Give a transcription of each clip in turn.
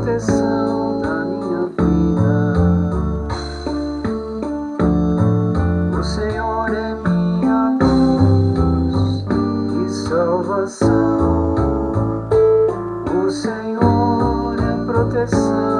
proteção da minha vida. O Senhor é minha luz e salvação. O Senhor é proteção.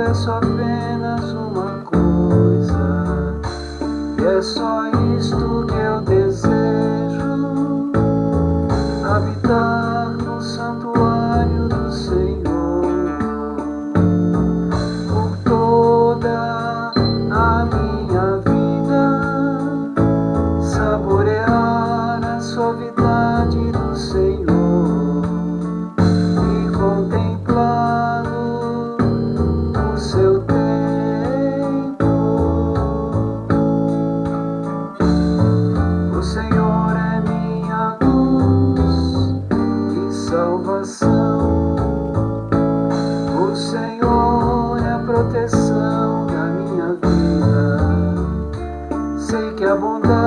peço apenas uma coisa, e é só isto que eu desejo: a proteção da minha vida. Sei que a bondade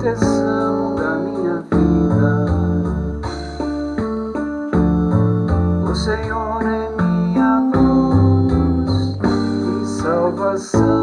proteção da minha vida. O Senhor é minha luz e salvação.